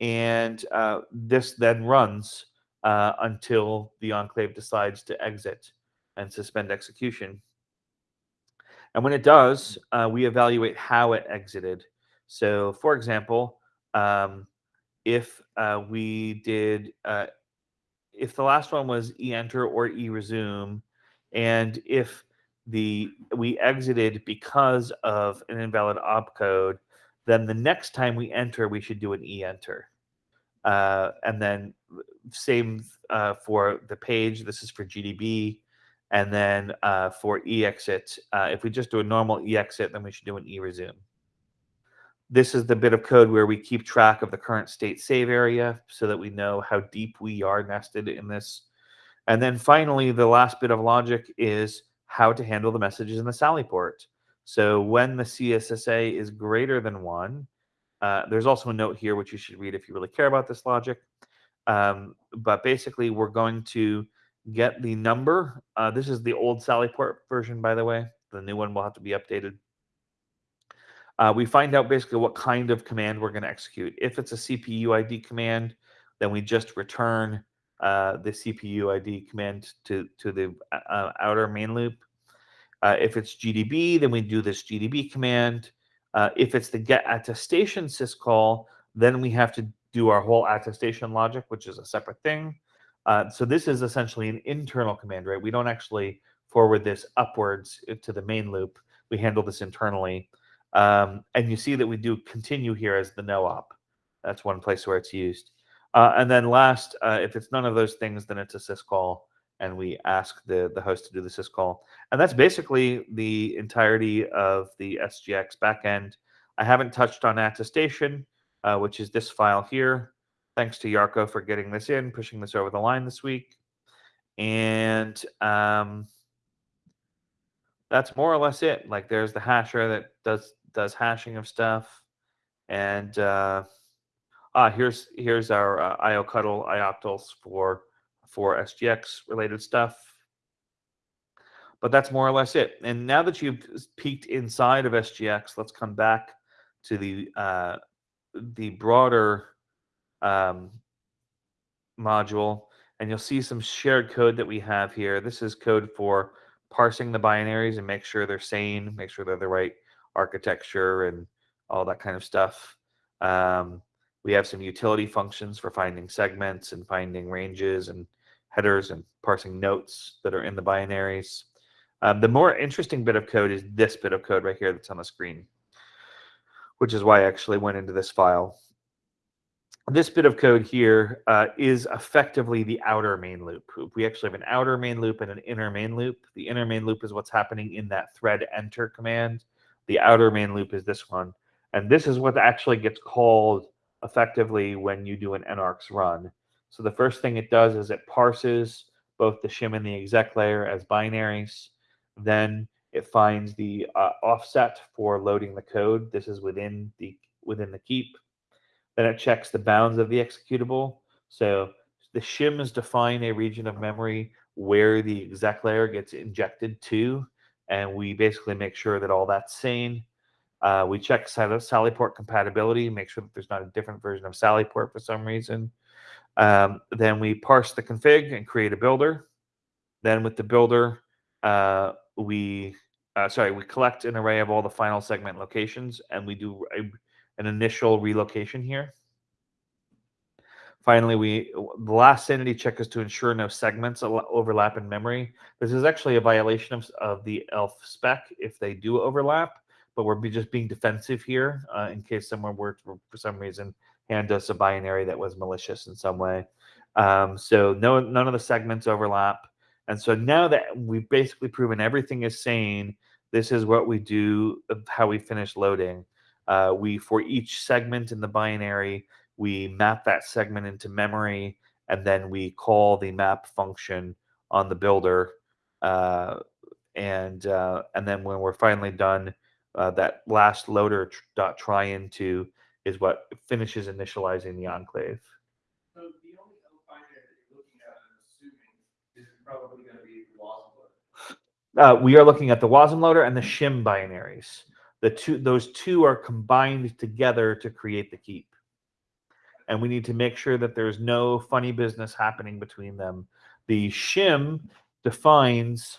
And uh, this then runs uh, until the enclave decides to exit and suspend execution. And when it does, uh, we evaluate how it exited. So, for example, um, if uh, we did, uh, if the last one was e-enter or e-resume, and if the we exited because of an invalid opcode, then the next time we enter, we should do an e-enter. Uh, and then same uh, for the page. This is for GDB. And then uh, for exit, uh, if we just do a normal exit, then we should do an e-resume. This is the bit of code where we keep track of the current state save area so that we know how deep we are nested in this. And then finally, the last bit of logic is how to handle the messages in the Sallyport. So when the CSSA is greater than one, uh, there's also a note here which you should read if you really care about this logic. Um, but basically, we're going to get the number. Uh, this is the old Sallyport version, by the way. The new one will have to be updated. Uh, we find out basically what kind of command we're going to execute. If it's a CPU ID command, then we just return uh, the CPU ID command to, to the uh, outer main loop. Uh, if it's GDB, then we do this GDB command. Uh, if it's the get attestation syscall, then we have to do our whole attestation logic, which is a separate thing. Uh, so this is essentially an internal command, right? We don't actually forward this upwards to the main loop. We handle this internally. Um, and you see that we do continue here as the no op. That's one place where it's used. Uh, and then last, uh, if it's none of those things, then it's a syscall, and we ask the, the host to do the syscall. And that's basically the entirety of the SGX backend. I haven't touched on attestation uh, which is this file here. Thanks to Jarkko for getting this in, pushing this over the line this week. and um, that's more or less it. Like there's the hasher that does does hashing of stuff, and uh, ah, here's here's our uh, iocuddle ioctls for for SGX related stuff. But that's more or less it. And now that you've peeked inside of SGX, let's come back to the uh, the broader um, module, and you'll see some shared code that we have here. This is code for parsing the binaries and make sure they're sane, make sure they're the right architecture and all that kind of stuff. Um, we have some utility functions for finding segments and finding ranges and headers and parsing notes that are in the binaries. Um, the more interesting bit of code is this bit of code right here that's on the screen, which is why I actually went into this file. This bit of code here uh, is effectively the outer main loop. We actually have an outer main loop and an inner main loop. The inner main loop is what's happening in that thread enter command. The outer main loop is this one. And this is what actually gets called effectively when you do an Enarx run. So the first thing it does is it parses both the shim and the exec layer as binaries. Then it finds the uh, offset for loading the code. This is within the within the keep. Then it checks the bounds of the executable. So the shims define a region of memory where the exec layer gets injected to, and we basically make sure that all that's sane. Uh, we check Sal- Sallyport compatibility, make sure that there's not a different version of Sallyport for some reason. Um, then we parse the config and create a builder. Then with the builder, uh, we uh, sorry, we collect an array of all the final segment locations, and we do a, an initial relocation here. Finally, we the last sanity check is to ensure no segments overlap in memory. This is actually a violation of, of the ELF spec if they do overlap, but we're be just being defensive here uh, in case someone were to, for some reason hand us a binary that was malicious in some way. Um, so no, none of the segments overlap. And so now that we've basically proven everything is sane, this is what we do, of how we finish loading. Uh, we, for each segment in the binary, we map that segment into memory, and then we call the map function on the builder. Uh, and uh, and then when we're finally done, uh, that last loader dot try into is what finishes initializing the enclave. So the only other binary that you're looking at, I'm assuming, is probably gonna be the Wasm loader. Uh, we are looking at the WASM loader and the shim binaries. The two, those two are combined together to create the keep. And we need to make sure that there's no funny business happening between them. The shim defines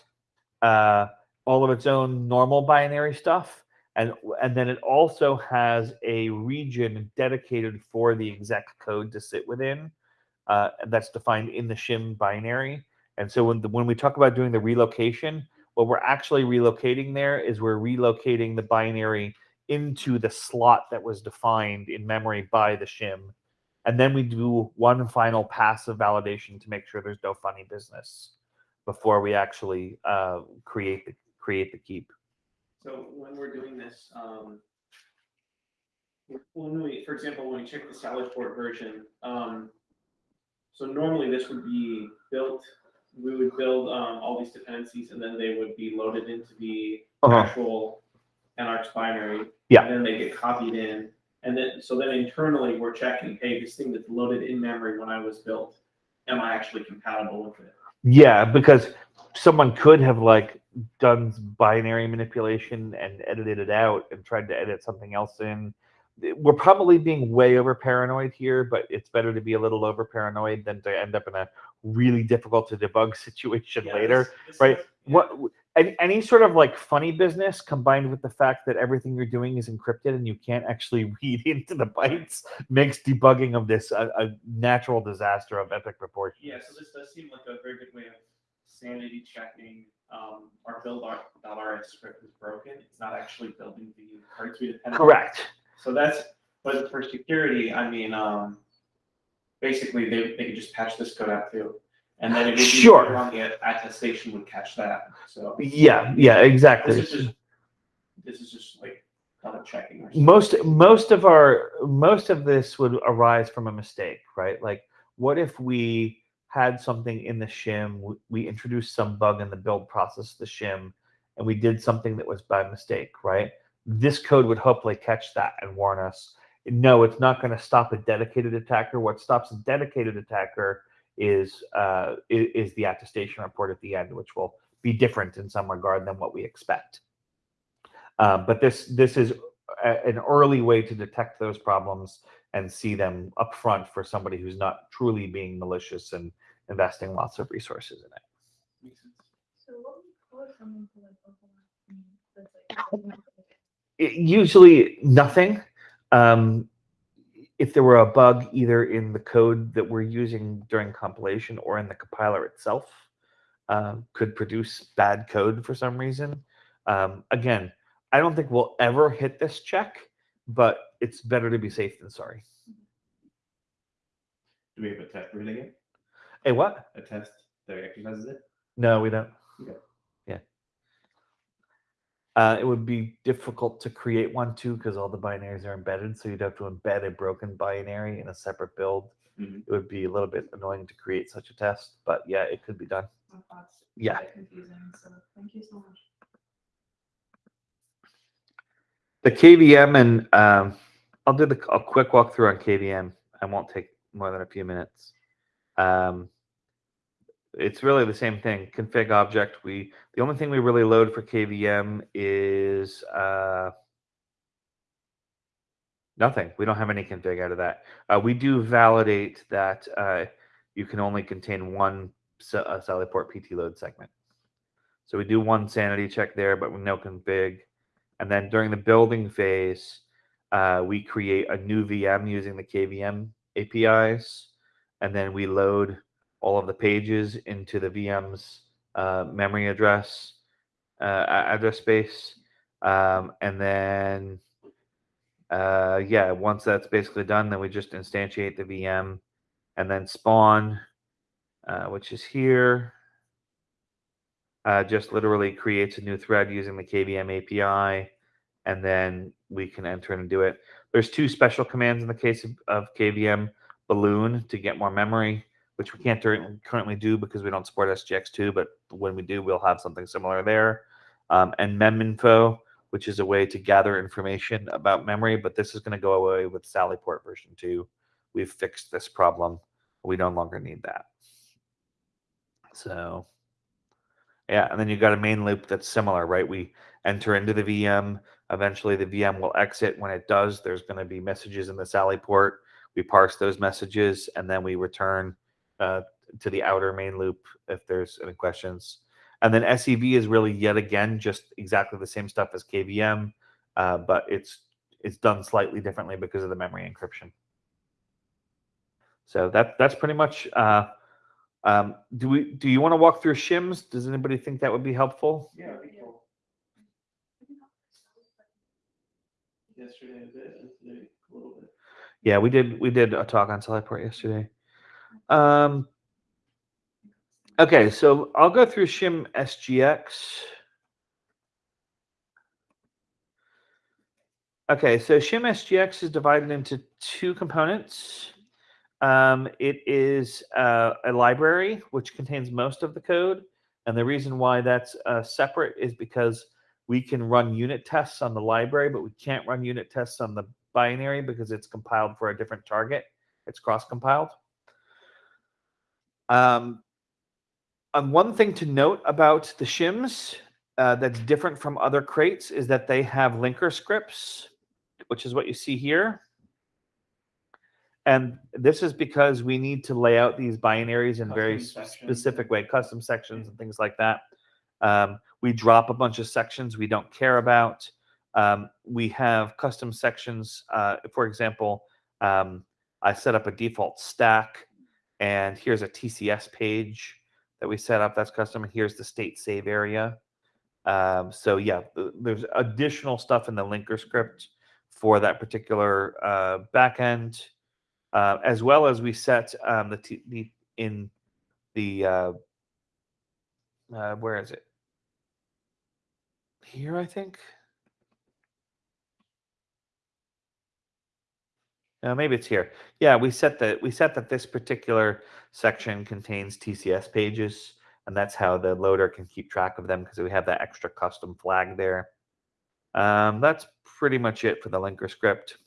uh, all of its own normal binary stuff, and and then it also has a region dedicated for the exec code to sit within. Uh, that's defined in the shim binary. And so when the, when we talk about doing the relocation, what we're actually relocating there is we're relocating the binary into the slot that was defined in memory by the shim. And then we do one final pass of validation to make sure there's no funny business before we actually uh, create the create the keep. So when we're doing this, um. When we, for example, when we check the Sallyport version, um. So normally this would be built, we would build, um, all these dependencies and then they would be loaded into the Uh-huh. actual Enarx binary. Yeah. And then they get copied in, and then, so then internally, we're checking, hey, this thing that's loaded in memory when I was built, am I actually compatible with it? Yeah, because someone could have like done binary manipulation and edited it out and tried to edit something else in. We're probably being way over paranoid here, but it's better to be a little over paranoid than to end up in a really difficult to debug situation Yeah, later. this- this right? yeah. What any, any sort of like funny business combined with the fact that everything you're doing is encrypted and you can't actually read into the bytes makes debugging of this a, a natural disaster of epic proportions. Yeah, so this does seem like a very good way of sanity checking, um, our build $RS script is broken, it's not actually building the depend on. Correct. So that's, but for security, I mean, um, basically they, they could just patch this code out too. And then it would be Sure. on the attestation would catch that, so. Yeah, yeah, exactly. This is just, this is just like double checking. or something. most most of our most of this would arise from a mistake right like what if we had something in the shim, we, we introduced some bug in the build process of the shim, and we did something that was by mistake, right? This code would hopefully catch that and warn us. No, it's not going to stop a dedicated attacker. What stops a dedicated attacker is uh, is the attestation report at the end, which will be different in some regard than what we expect. Um, but this this is a, an early way to detect those problems and see them up front for somebody who's not truly being malicious and investing lots of resources in it. So what would you call to like? I mean, that's like- It- usually nothing. Um, if there were a bug either in the code that we're using during compilation or in the compiler itself, um, could produce bad code for some reason. Um, again, I don't think we'll ever hit this check, but it's better to be safe than sorry. Do we have a test hitting it? Hey, what? A test that exercises it? No, we don't. Okay. Yeah. Uh, it would be difficult to create one too because all the binaries are embedded. So you'd have to embed a broken binary in a separate build. Mhm. It would be a little bit annoying to create such a test, but yeah, it could be done. my. Yeah. Confusing, so thank you so much. The KVM and um, I'll do the a quick walkthrough on KVM. I won't take more than a few minutes. Um, it's really the same thing. Config object. We the only thing we really load for KVM is uh, nothing. We don't have any config out of that. Uh, we do validate that uh, you can only contain one uh, Sallyport PT load segment. So we do one sanity check there, but with no config. And then during the building phase, uh, we create a new VM using the KVM APIs, and then we load all of the pages into the VM's uh, memory address uh, address space, um, and then uh, yeah, once that's basically done, then we just instantiate the VM, and then spawn, uh, which is here. Uh, just literally creates a new thread using the KVM API, and then we can enter and do it. There's two special commands in the case of, of KVM balloon to get more memory, which we can't currently do because we don't support SGX2, but when we do, we'll have something similar there. Um, and meminfo, which is a way to gather information about memory, but this is going to go away with Sallyport version 2. We've fixed this problem. We no longer need that. So, yeah, and then you've got a main loop that's similar, right? We enter into the VM. Eventually, the VM will exit. When it does, there's going to be messages in the Sallyport. We parse those messages, and then we return uh, to the outer main loop if there's any questions. And then SEV is really yet again just exactly the same stuff as KVM, uh, but it's it's done slightly differently because of the memory encryption. So that that's pretty much. Uh, um, do we do you want to walk through shims? Does anybody think that would be helpful? Yeah, cool. Yesterday a bit, a little bit. Yeah, we did we did a talk on Sallyport yesterday. Um, okay, so I'll go through Shim SGX. Okay, so Shim SGX is divided into two components. Um, it is uh, a library which contains most of the code, and the reason why that's uh, separate is because we can run unit tests on the library, but we can't run unit tests on the binary because it's compiled for a different target. It's cross-compiled. Um, and one thing to note about the shims uh, that's different from other crates is that they have linker scripts, which is what you see here. And this is because we need to lay out these binaries in very Custom s- sections. specific way, custom sections and things like that. Um, we drop a bunch of sections we don't care about. Um, we have custom sections. Uh, for example, um, I set up a default stack, and here's a TCS page that we set up that's custom. and Here's the state save area. Um, so yeah, there's additional stuff in the linker script for that particular uh, backend, uh, as well as we set um, the, the in the uh, uh, where is it? Here, I think. Uh, maybe it's here. Yeah, we set that we set that this particular section contains TCS pages, and that's how the loader can keep track of them because we have that extra custom flag there. Um, that's pretty much it for the linker script.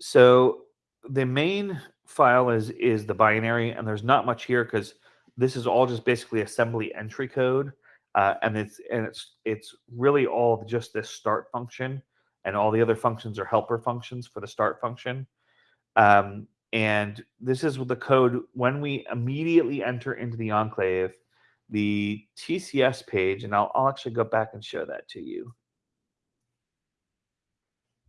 So the main file is is the binary, and there's not much here because this is all just basically assembly entry code, uh, and it's and it's it's really all just this start function, and all the other functions are helper functions for the start function. Um, and this is with the code when we immediately enter into the enclave, the TCS page, and I'll, I'll actually go back and show that to you.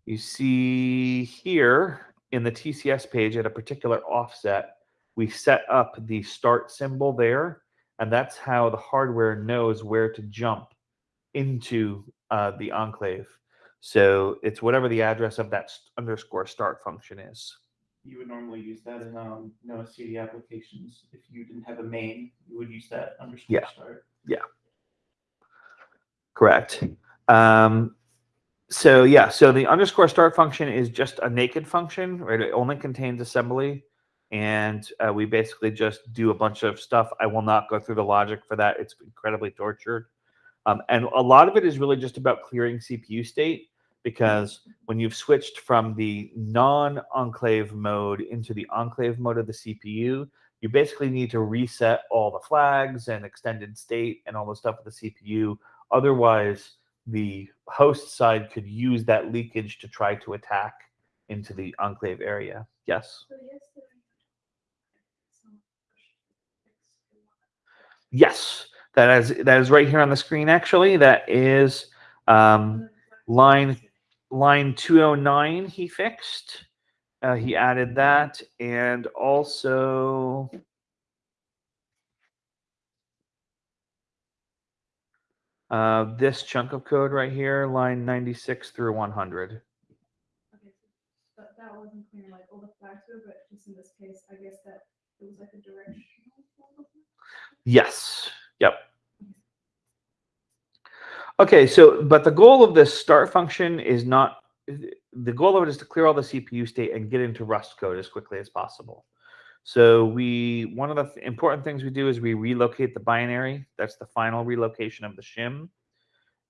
You see here in the TCS page at a particular offset, we set up the start symbol there, and that's how the hardware knows where to jump into uh, the enclave. So it's whatever the address of that st- underscore start function is. You would normally use that in um no_std applications. If you didn't have a main, you would use that underscore Yeah. start. Yeah. Correct. Um, so yeah, so the underscore start function is just a naked function, right? It only contains assembly, and uh, we basically just do a bunch of stuff. I will not go through the logic for that; it's incredibly tortured. Um, and a lot of it is really just about clearing CPU state because when you've switched from the non-enclave mode into the enclave mode of the CPU, you basically need to reset all the flags and extended state and all the stuff with the CPU. Otherwise, the host side could use that leakage to try to attack into the enclave area. Yes. So yesterday. someone fixed the one. Yes. That is that is right here on the screen actually. That is um, line line 209 he fixed. Uh, he added that and also uh, this chunk of code right here, line 96 through 100. Okay, so that, that wasn't clear, like all the flags were, but just in this case, I guess that it was like a directional. form of it. Yes. Yep. Okay, so but the goal of this start function is not the goal of it is to clear all the CPU state and get into Rust code as quickly as possible. So we one of the th- important things we do is we relocate the binary. That's the final relocation of the shim.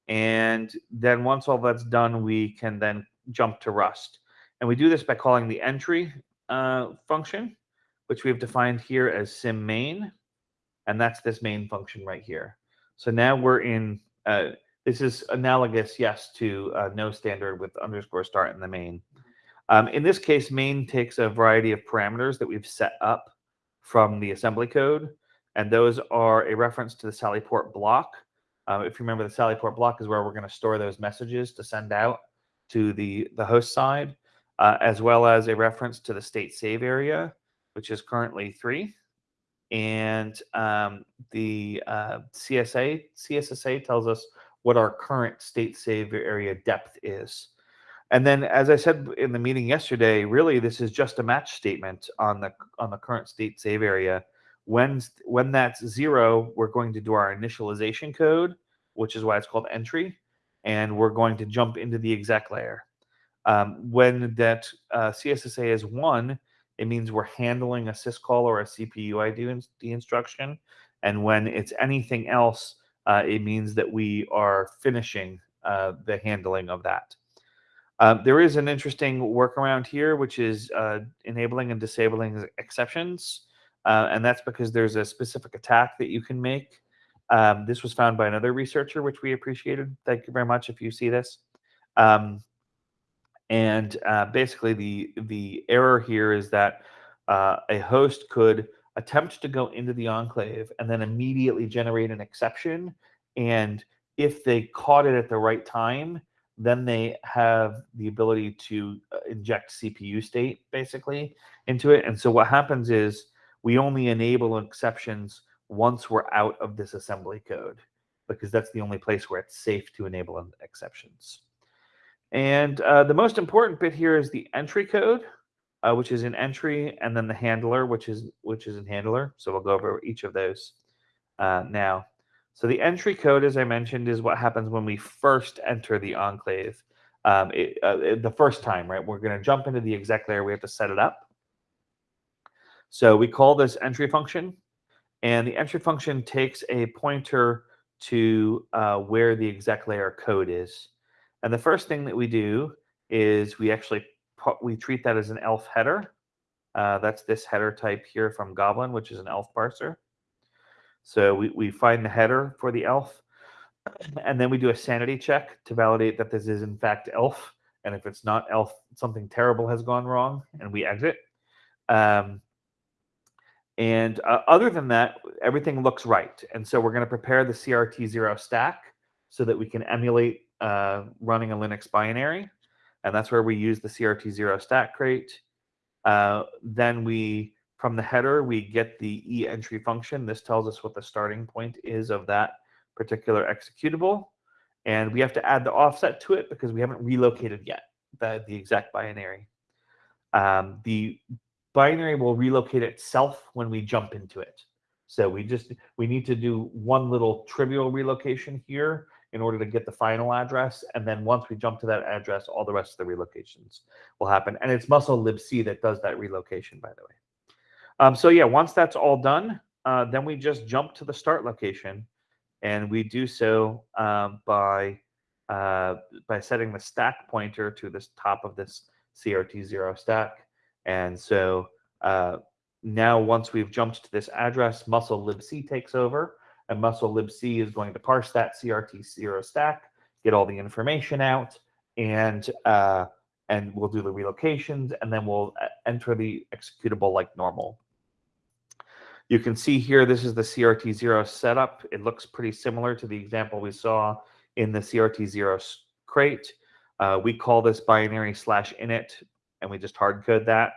And then once all that's done, we can then jump to Rust. And we do this by calling the entry uh, function, which we have defined here as sim main and that's this main function right here. So now we're in, uh, this is analogous, yes, to uh, no standard with underscore start in the main. Um, in this case, main takes a variety of parameters that we've set up from the assembly code, and those are a reference to the Sallyport block. Um, if you remember, the Sallyport block is where we're going to store those messages to send out to the, the host side, uh, as well as a reference to the state save area, which is currently three and um, the uh, CSA CSSA tells us what our current state save area depth is. And then, as I said in the meeting yesterday, really this is just a match statement on the on the current state save area. When when that's zero, we're going to do our initialization code, which is why it's called entry, and we're going to jump into the exec layer. Um, when that uh, CSSA is one, it means we're handling a syscall or a CPU ID instruction. And when it's anything else, uh, it means that we are finishing uh, the handling of that. Uh, there is an interesting workaround here, which is uh, enabling and disabling exceptions. Uh, and that's because there's a specific attack that you can make. Um, this was found by another researcher, which we appreciated. Thank you very much if you see this. Um, and uh, basically, the the error here is that a host could attempt to go into the enclave and then immediately generate an exception. And if they caught it at the right time, then they have the ability to uh, inject CPU state basically into it. And so what happens is we only enable exceptions once we're out of this assembly code because that's the only place where it's safe to enable exceptions. And uh, the most important bit here is the entry code, uh, which is in entry, and then the handler, which is which is in handler. So we'll go over each of those uh, now. So the entry code, as I mentioned, is what happens when we first enter the enclave. um, it, uh, the first time, right? We're going to jump into the exec layer. We have to set it up. So we call this entry function, and the entry function takes a pointer to uh, where the exec layer code is. And the first thing that we do is we actually pu- we treat that as an elf header. Uh, that's this header type here from Goblin, which is an elf parser. So we, we find the header for the elf, and then we do a sanity check to validate that this is in fact elf. And if it's not elf, something terrible has gone wrong, and we exit. Um, and uh, other than that, everything looks right. And so we're going to prepare the CRT0 stack so that we can emulate uh, running a Linux binary. And that's where we use the CRT0 stack crate. Uh, then we, from the header, we get the e entry function. This tells us what the starting point is of that particular executable. And we have to add the offset to it because we haven't relocated yet the, the exact binary. Um, the binary will relocate itself when we jump into it. So we just we need to do one little trivial relocation here in order to get the final address, and then once we jump to that address, all the rest of the relocations will happen. And it's musl libc that does that relocation, by the way. Um, so yeah, once that's all done, uh, then we just jump to the start location, and we do so um, by uh, by setting the stack pointer to this top of this CRT0 stack. And so uh, now once we've jumped to this address, musl libc takes over and musl libc is going to parse that CRT0 stack, get all the information out and uh, and we'll do the relocations and then we'll uh, enter the executable like normal. You can see here, this is the CRT0 setup. It looks pretty similar to the example we saw in the CRT0 crate. Uh, we call this binary slash init, and we just hard code that.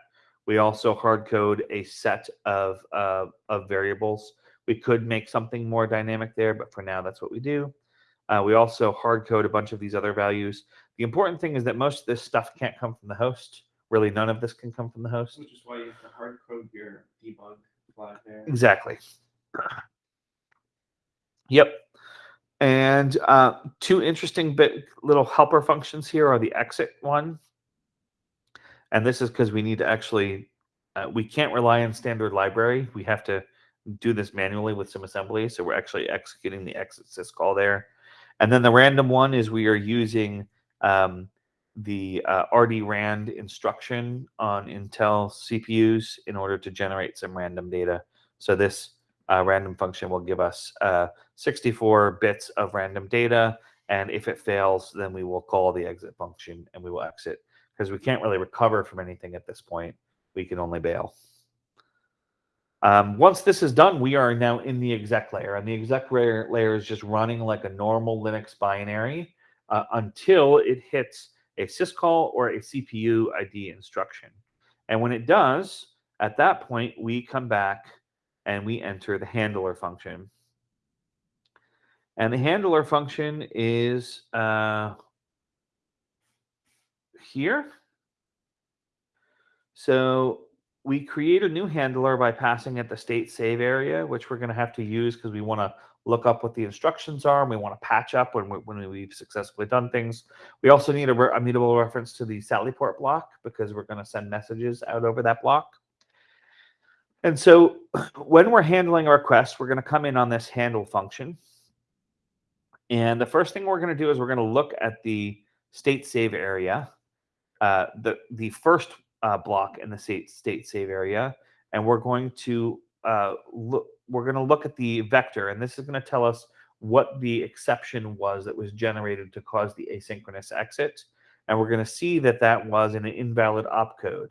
We also hard code a set of, uh, of variables. We could make something more dynamic there, but for now, that's what we do. Uh, we also hard code a bunch of these other values. The important thing is that most of this stuff can't come from the host. Really, none of this can come from the host. Which is why you have to hard code your debug flag there. Exactly. Yep. And uh, two interesting bit little helper functions here are the exit one. And this is because we need to actually, uh, we can't rely on standard library. We have to do this manually with some assembly. So we're actually executing the exit syscall there. And then the random one is we are using um, the uh, RD-RAND instruction on Intel CPUs in order to generate some random data. So this uh, random function will give us uh, 64 bits of random data. And if it fails, then we will call the exit function and we will exit because we can't really recover from anything at this point. We can only bail. Um, once this is done, we are now in the exec layer, and the exec layer, layer is just running like a normal Linux binary uh, until it hits a syscall or a CPU ID instruction. And when it does, at that point, we come back and we enter the handler function. And the handler function is uh, here. So we create a new handler by passing it the state save area, which we're going to have to use because we want to look up what the instructions are and we want to patch up when, we, when we've successfully done things. We also need a, re- a mutable reference to the Sallyport block because we're going to send messages out over that block. And so when we're handling a request, we're going to come in on this handle function. And the first thing we're going to do is we're going to look at the state save area, uh, the, the first uh, block in the state, state save area. And we're going to uh, look, we're going to look at the vector. And this is going to tell us what the exception was that was generated to cause the asynchronous exit. And we're going to see that that was an invalid opcode.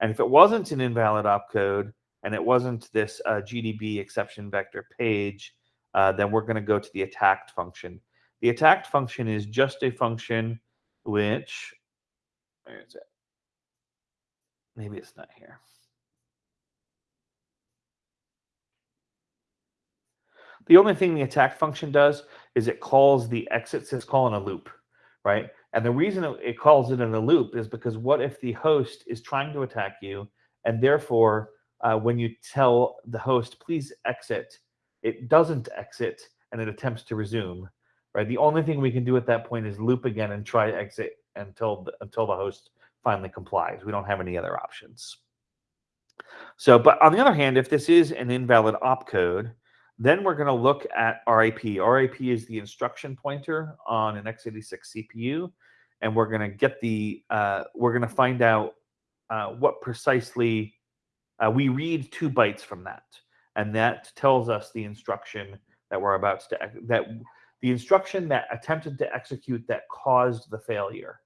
And if it wasn't an invalid opcode, and it wasn't this uh, GDB exception vector page, uh, then we're going to go to the attacked function. The attacked function is just a function which, where is it? Maybe it's not here. The only thing the attack function does is it calls the exit syscall in a loop, right? And the reason it- calls it in a loop is because what if the host is trying to attack you and therefore uh, when you tell the host, please exit, it doesn't exit and it attempts to resume, right? The only thing we can do at that point is loop again and try exit until the, until the host finally complies. We don't have any other options. So, but on the other hand, if this is an invalid opcode, then we're going to look at RIP. RIP is the instruction pointer on an x86 CPU, and we're going to get the uh, we're going to find out uh, what precisely uh, we read two bytes from that, and that tells us the instruction that we're about to that the instruction that attempted to execute that caused the failure.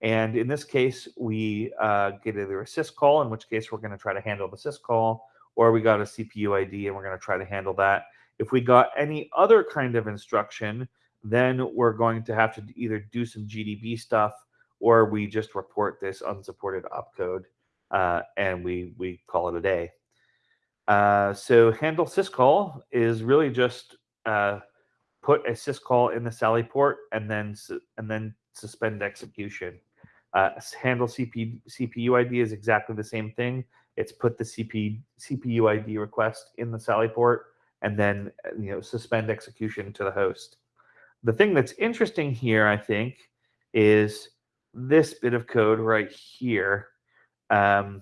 And in this case, we uh, get either a syscall, in which case we're going to try to handle the syscall, or we got a CPU ID and we're going to try to handle that. If we got any other kind of instruction, then we're going to have to either do some GDB stuff or we just report this unsupported opcode uh, and we we call it a day. Uh, so handle syscall is really just uh, put a syscall in the Sallyport and then and then suspend execution. Uh, handle CP, CPU ID is exactly the same thing. It's put the CP, CPU ID request in the Sallyport and then uh, you know suspend execution to the host. The thing that's interesting here, I think, is this bit of code right here. Um,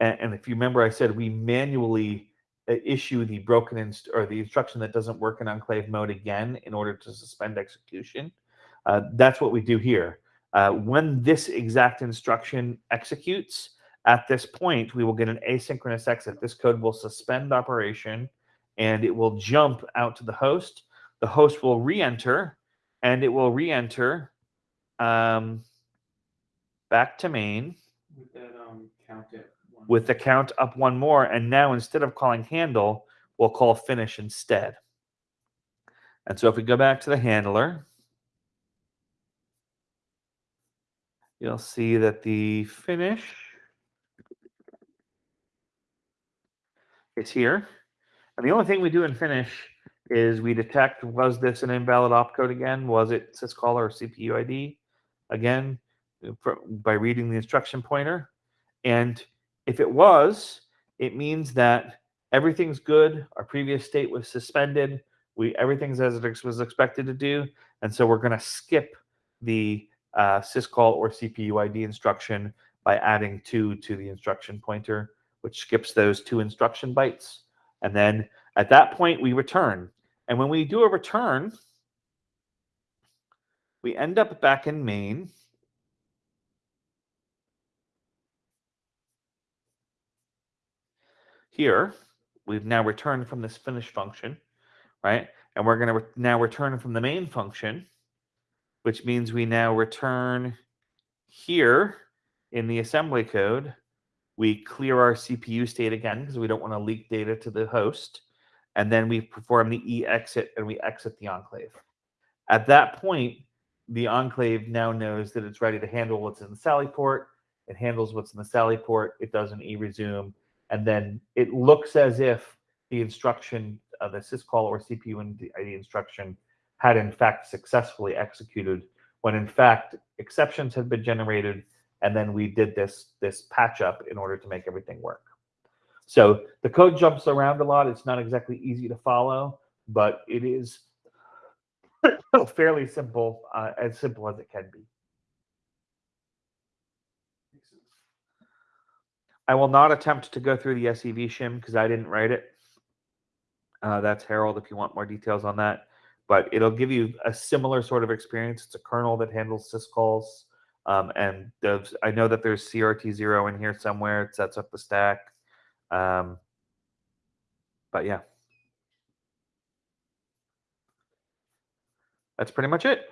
and, and if you remember, I said we manually uh, issue the broken inst- or the instruction that doesn't work in enclave mode again in order to suspend execution. Uh, that's what we do here. Uh, when this exact instruction executes, at this point, we will get an asynchronous exit. This code will suspend operation and it will jump out to the host. The host will re-enter and it will re-enter um, back to main With that, um, count it. one. with the count up one more. And now instead of calling handle, we'll call finish instead. And so if we go back to the handler, you'll see that the finish is here. And the only thing we do in finish is we detect was this an invalid opcode again? Was it syscall or CPU ID? Again, fr- by reading the instruction pointer. And if it was, it means that everything's good. Our previous state was suspended. We everything's as it was expected to do, and so we're going to skip the uh, syscall or CPU ID instruction by adding two to the instruction pointer, which skips those two instruction bytes. And then at that point, we return. And when we do a return, we end up back in main. Here, we've now returned from this finish function, right? And we're going to re- now return from the main function, which means we now return here in the assembly code. We clear our CPU state again because we don't want to leak data to the host. And then we perform the e exit and we exit the enclave. At that point, the enclave now knows that it's ready to handle what's in the Sallyport. It handles what's in the Sallyport. It does an e resume. And then it looks as if the instruction, uh, the syscall or CPU ID instruction had in fact successfully executed when in fact exceptions had been generated and then we did this this patch up in order to make everything work. So the code jumps around a lot. It's not exactly easy to follow, but it is fairly simple, uh, as simple as it can be. I will not attempt to go through the SEV shim because I didn't write it. Uh, that's Harald if you want more details on that. But it'll give you a similar sort of experience. It's a kernel that handles syscalls. Um, and I know that there's CRT0 in here somewhere. It sets up the stack. Um, but yeah. That's pretty much it.